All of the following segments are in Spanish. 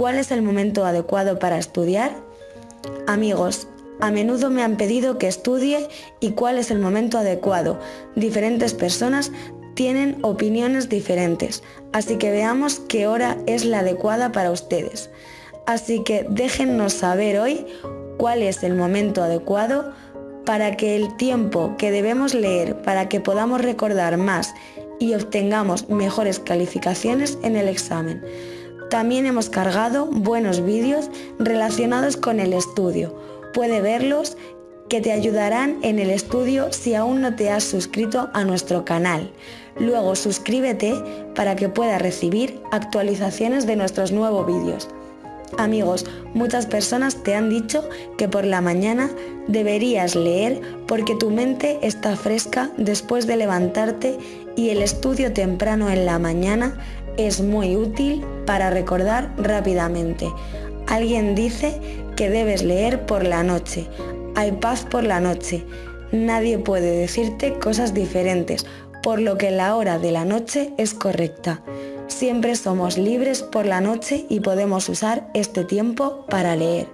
¿Cuál es el momento adecuado para estudiar? Amigos, a menudo me han pedido que estudie y cuál es el momento adecuado. Diferentes personas tienen opiniones diferentes, así que veamos qué hora es la adecuada para ustedes. Así que déjennos saber hoy cuál es el momento adecuado para que el tiempo que debemos leer para que podamos recordar más y obtengamos mejores calificaciones en el examen. También hemos cargado buenos vídeos relacionados con el estudio. Puede verlos que te ayudarán en el estudio si aún no te has suscrito a nuestro canal. Luego suscríbete para que puedas recibir actualizaciones de nuestros nuevos vídeos. Amigos, muchas personas te han dicho que por la mañana deberías leer porque tu mente está fresca después de levantarte y el estudio temprano en la mañana es muy útil para recordar rápidamente. Alguien dice que debes leer por la noche. Hay paz por la noche. Nadie puede decirte cosas diferentes, por lo que la hora de la noche es correcta. Siempre somos libres por la noche y podemos usar este tiempo para leer.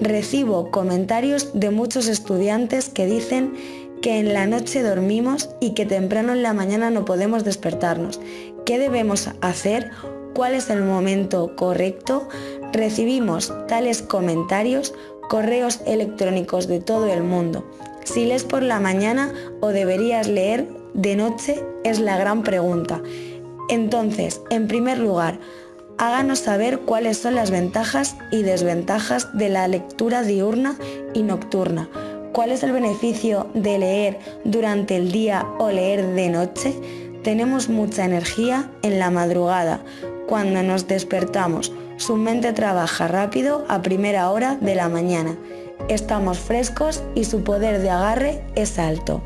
Recibo comentarios de muchos estudiantes que dicen que en la noche dormimos y que temprano en la mañana no podemos despertarnos. ¿Qué debemos hacer? ¿Cuál es el momento correcto? Recibimos tales comentarios, correos electrónicos de todo el mundo. Si lees por la mañana o deberías leer de noche es la gran pregunta. Entonces, en primer lugar, háganos saber cuáles son las ventajas y desventajas de la lectura diurna y nocturna. ¿Cuál es el beneficio de leer durante el día o leer de noche? Tenemos mucha energía en la madrugada. Cuando nos despertamos, su mente trabaja rápido a primera hora de la mañana. Estamos frescos y su poder de agarre es alto.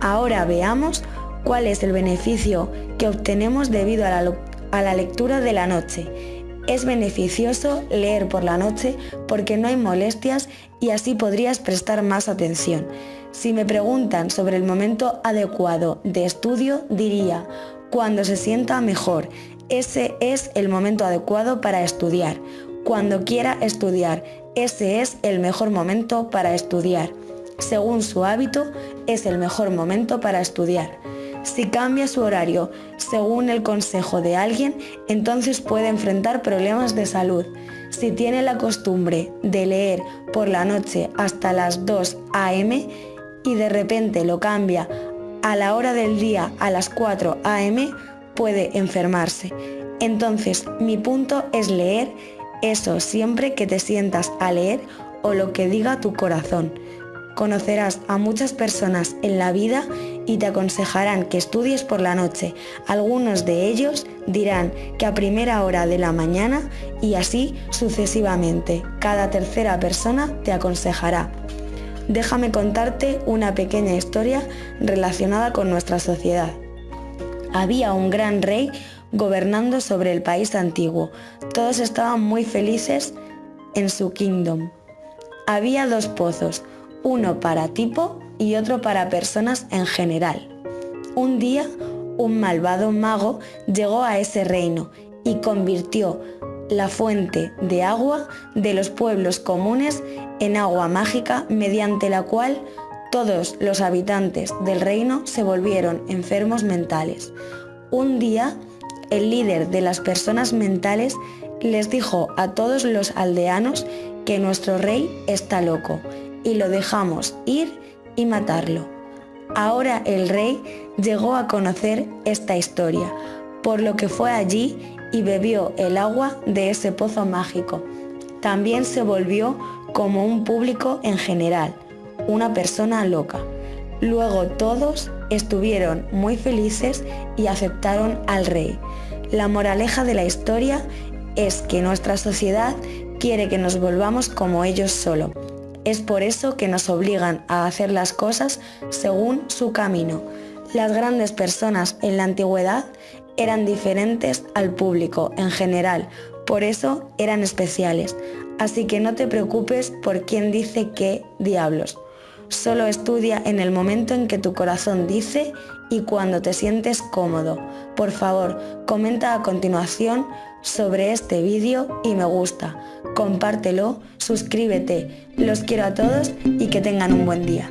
Ahora veamos cuál es el beneficio que obtenemos debido a la, lectura de la noche. Es beneficioso leer por la noche porque no hay molestias y así podrías prestar más atención. Si me preguntan sobre el momento adecuado de estudio, diría, cuando se sienta mejor. Ese es el momento adecuado para estudiar. Cuando quiera estudiar, ese es el mejor momento para estudiar. Según su hábito, es el mejor momento para estudiar. Si cambia su horario según el consejo de alguien, entonces puede enfrentar problemas de salud. Si tiene la costumbre de leer por la noche hasta las 2 a.m. y de repente lo cambia a la hora del día a las 4 a.m., puede enfermarse. Entonces, mi punto es leer eso siempre que te sientas a leer o lo que diga tu corazón. Conocerás a muchas personas en la vida y te aconsejarán que estudies por la noche. Algunos de ellos dirán que a primera hora de la mañana y así sucesivamente. Cada tercera persona te aconsejará. Déjame contarte una pequeña historia relacionada con nuestra sociedad. Había un gran rey gobernando sobre el país antiguo. Todos estaban muy felices en su kingdom. Había dos pozos, uno para tipo y otro para personas en general. Un día, un malvado mago llegó a ese reino y convirtió la fuente de agua de los pueblos comunes en agua mágica mediante la cual todos los habitantes del reino se volvieron enfermos mentales. Un día, el líder de las personas mentales les dijo a todos los aldeanos que nuestro rey está loco y lo dejamos ir y matarlo. Ahora el rey llegó a conocer esta historia, por lo que fue allí y bebió el agua de ese pozo mágico. También se volvió como un público en general, una persona loca. Luego todos estuvieron muy felices y aceptaron al rey. La moraleja de la historia es que nuestra sociedad quiere que nos volvamos como ellos solo es por eso que nos obligan a hacer las cosas según su camino. Las grandes personas en la antigüedad eran diferentes al público en general, por eso eran especiales. Así que no te preocupes por quién dice qué diablos. Solo estudia en el momento en que tu corazón dice y cuando te sientes cómodo. Por favor, comenta a continuación sobre este vídeo y me gusta. Compártelo, suscríbete. Los quiero a todos y que tengan un buen día.